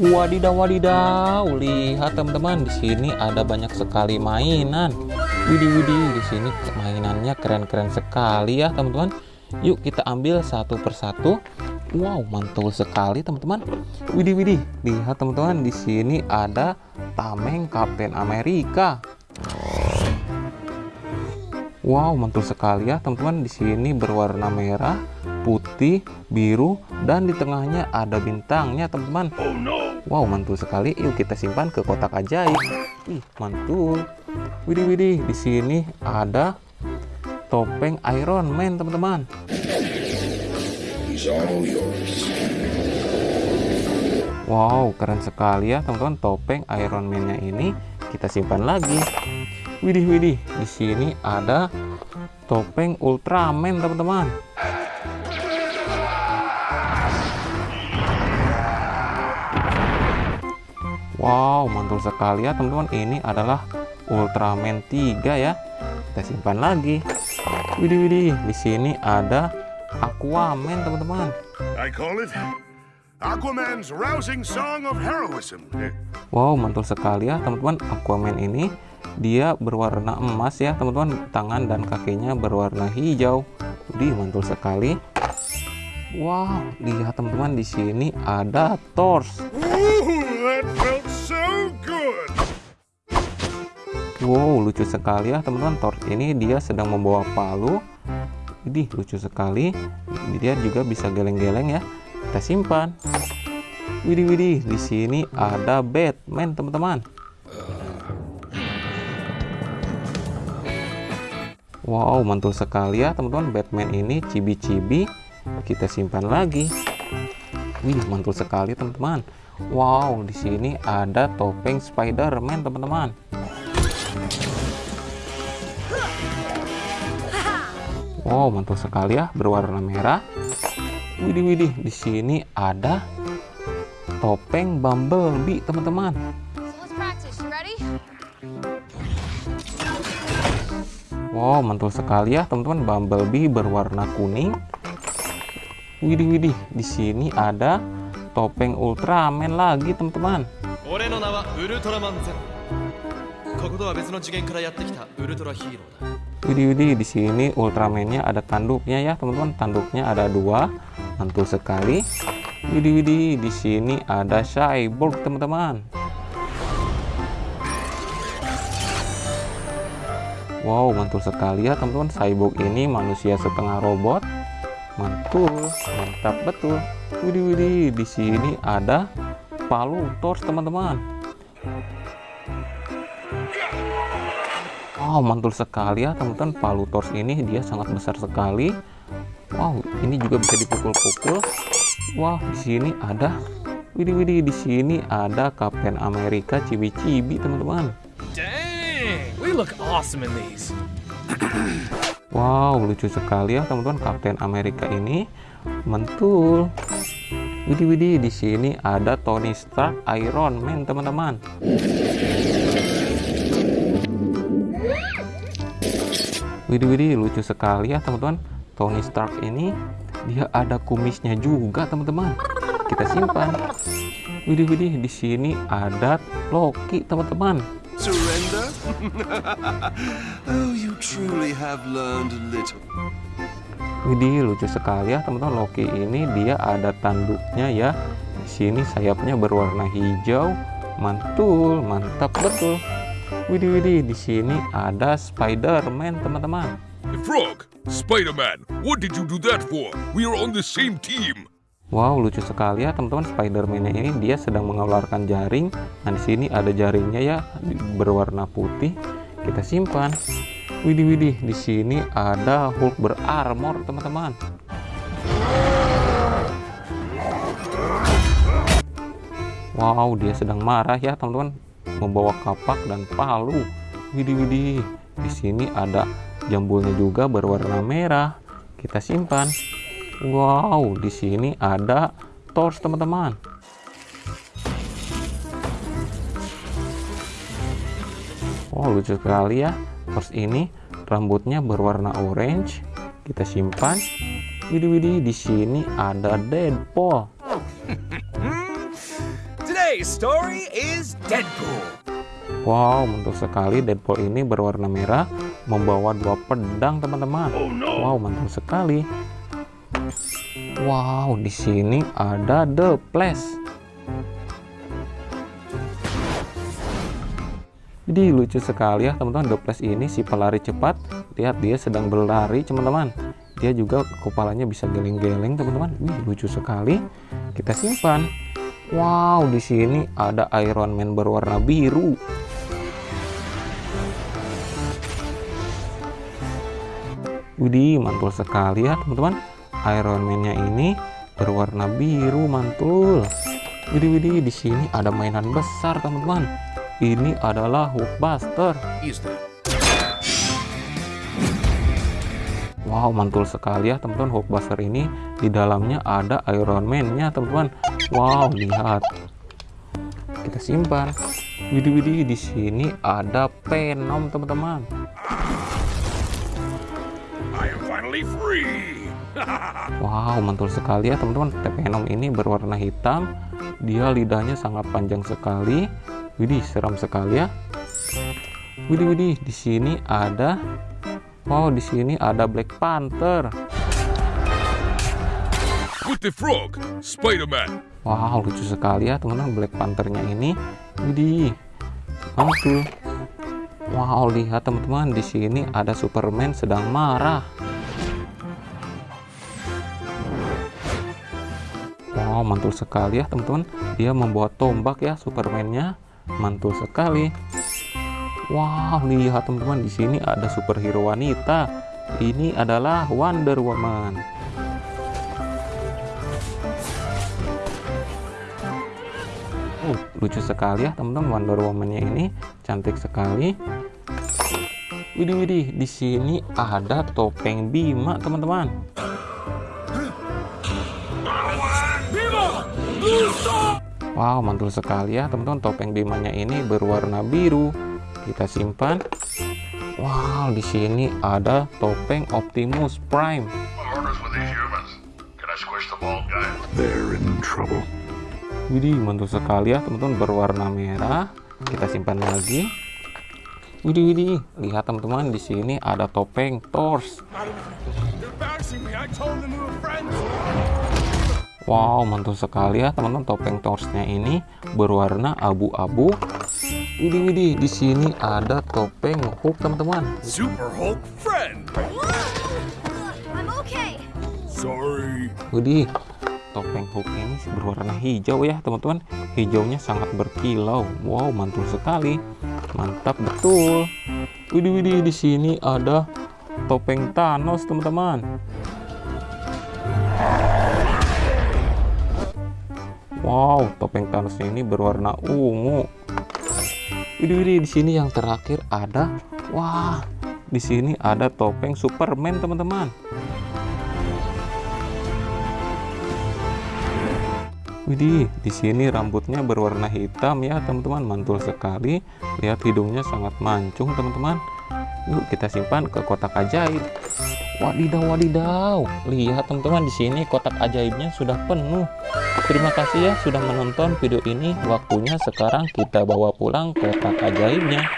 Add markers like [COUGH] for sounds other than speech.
Wadidaw wadidaw, lihat teman-teman di sini ada banyak sekali mainan. Widih widih, di sini mainannya keren-keren sekali ya teman-teman. Yuk kita ambil satu persatu. Wow, mantul sekali teman-teman. Widih widih, lihat teman-teman di sini ada tameng Kapten Amerika. Wow, mantul sekali ya teman-teman. Di sini berwarna merah, putih, biru, dan di tengahnya ada bintangnya teman-teman. Wow, mantul sekali. Yuk kita simpan ke kotak ajaib. Ih, mantul. Widih widih, di sini ada topeng Iron Man teman-teman. Wow, keren sekali ya teman-teman topeng Iron Man-nya ini kita simpan lagi. Widih widih, di sini ada topeng Ultraman teman-teman. Wow, mantul sekali ya teman-teman. Ini adalah Ultraman 3 ya. Kita simpan lagi. Widih widih, di sini ada Aquaman teman-teman. I call it Aquaman's rousing song of heroism. Wow, mantul sekali ya teman-teman. Aquaman ini dia berwarna emas ya teman-teman. Tangan dan kakinya berwarna hijau. Widih, mantul sekali. Wow, lihat teman-teman di sini ada Thor. Ooh, Wow, lucu sekali ya teman-teman. Thor ini dia sedang membawa palu. Widih, lucu sekali. Dia juga bisa geleng-geleng ya. Kita simpan. Widih, widih. Di sini ada Batman, teman-teman. Wow, mantul sekali ya teman-teman. Batman ini cibi-cibi. Kita simpan lagi. Wih, mantul sekali teman-teman. Wow, di sini ada topeng Spider-Man, teman-teman. Wow, mantul sekali ya, berwarna merah. Widih, widih, di sini ada topeng Bumblebee, teman-teman. So let's practice. You ready? Wow, mantul sekali ya, teman-teman. Bumblebee berwarna kuning. Widih, widih, di sini ada topeng Ultraman lagi, teman-teman. 俺の名はウルトラマンゼロこことは別の次元からやってきたウルトラヒーローだ Widih, widih, di sini Ultraman-nya ada tanduknya ya, teman-teman. Tanduknya ada dua, mantul sekali. Widih, widih, di sini ada Cyborg, teman-teman. Wow, mantul sekali ya, teman-teman. Cyborg ini manusia setengah robot. Mantul, mantap betul. Widih, widih, di sini ada palu Thor, teman-teman. Wow, mantul sekali ya teman-teman. Palu Thor ini dia sangat besar sekali. Wow, ini juga bisa dipukul-pukul. Wah, di sini ada Widih, widih, di sini ada Kapten Amerika cibi-cibi, teman-teman. Dang we look awesome in these [CLEARS THROAT] Wow, lucu sekali ya teman-teman. Kapten Amerika ini mantul. Widih, widih, di sini ada Tony Stark Iron Man, teman-teman. Widih, widih, lucu sekali ya teman-teman. Tony Stark ini dia ada kumisnya juga, teman-teman. Kita simpan. Widih, widih, di sini ada Loki, teman-teman. Surrender? [LAUGHS] oh, you truly have learned a little. Widih, lucu sekali ya teman-teman. Loki ini dia ada tanduknya ya. Di sini sayapnya berwarna hijau. Mantul, mantap betul. Widih, widih, di sini ada Spider-Man, teman-teman. Frog, Spider-Man, what did you do that for? We are on the same team. Wow, lucu sekali ya teman-teman. Spider-Man ini dia sedang mengeluarkan jaring. Nah, di sini ada jaringnya ya berwarna putih. Kita simpan. Widih, widih, di sini ada Hulk berarmor, teman-teman. Wow, dia sedang marah ya, teman-teman. Membawa kapak dan palu. Widih, widih. Di sini ada jambulnya juga berwarna merah. Kita simpan. Wow, di sini ada Thor, teman-teman. Wow, lucu sekali ya. Thor ini rambutnya berwarna orange. Kita simpan. Widih, widih, di sini ada Deadpool. Today Today's story is Deadpool. Wow, mantul sekali Deadpool ini berwarna merah membawa dua pedang, teman-teman. Wow, mantul sekali. Wow, di sini ada The Flash. Jadi lucu sekali ya, teman-teman. The Flash ini si pelari cepat. Lihat dia sedang berlari, teman-teman. Dia juga kepalanya bisa geleng-geleng, teman-teman. Wih, lucu sekali. Kita simpan. Wow, di sini ada Iron Man berwarna biru. Widih, mantul sekali ya teman-teman. Iron Man-nya ini berwarna biru mantul. Widih, widih, di sini ada mainan besar teman-teman. Ini adalah Hulkbuster. Wow, mantul sekali ya teman-teman. Hulkbuster ini di dalamnya ada Iron Man-nya teman-teman. Wow, lihat. Kita simpan. Widih, widih, di sini ada Venom teman-teman. Wow, mantul sekali ya teman-teman. Venom ini berwarna hitam. Dia lidahnya sangat panjang sekali. Widih, seram sekali ya. Widih, widih, di sini ada Wow, di sini ada Black Panther. The frog, Spider-Man. Wow, lucu sekali ya teman-teman Black Panthernya ini. Widih, mantul. Wow, lihat teman-teman di sini ada Superman sedang marah. Wow, mantul sekali ya teman-teman. Dia membawa tombak ya Superman-nya. Mantul sekali. Wow, lihat teman-teman di sini ada superhero wanita. Ini adalah Wonder Woman. Uh, lucu sekali ya teman-teman Wonder Woman-nya ini cantik sekali. Widih widih, di sini ada topeng Bima teman-teman. Wow, mantul sekali ya teman-teman topeng Bimanya ini berwarna biru. Kita simpan. Wow, di sini ada topeng Optimus Prime. Widih, mantul sekali ya teman-teman berwarna merah. Kita simpan lagi. Widih, widih. Lihat teman-teman di sini ada topeng friends. Wow, mantul sekali ya teman-teman topeng Thor-nya ini berwarna abu-abu. Widih, widih. Di sini ada topeng Hulk teman-teman. Super Hulk friend. Sorry. Widih, topeng Hulk ini berwarna hijau ya teman-teman. Hijaunya sangat berkilau. Wow, mantul sekali. Mantap betul. Widih, widih. Di sini ada topeng Thanos teman-teman. Wow, topeng Thanos ini berwarna ungu. Widih, widih. Di sini yang terakhir ada, wah, di sini ada topeng Superman teman-teman. Widih, di sini rambutnya berwarna hitam ya teman-teman, mantul sekali. Lihat hidungnya sangat mancung teman-teman. Yuk kita simpan ke kotak ajaib. Wadidaw, wadidaw. Lihat teman-teman di sini kotak ajaibnya sudah penuh. Terima kasih ya sudah menonton video ini. Waktunya sekarang kita bawa pulang kotak ajaibnya.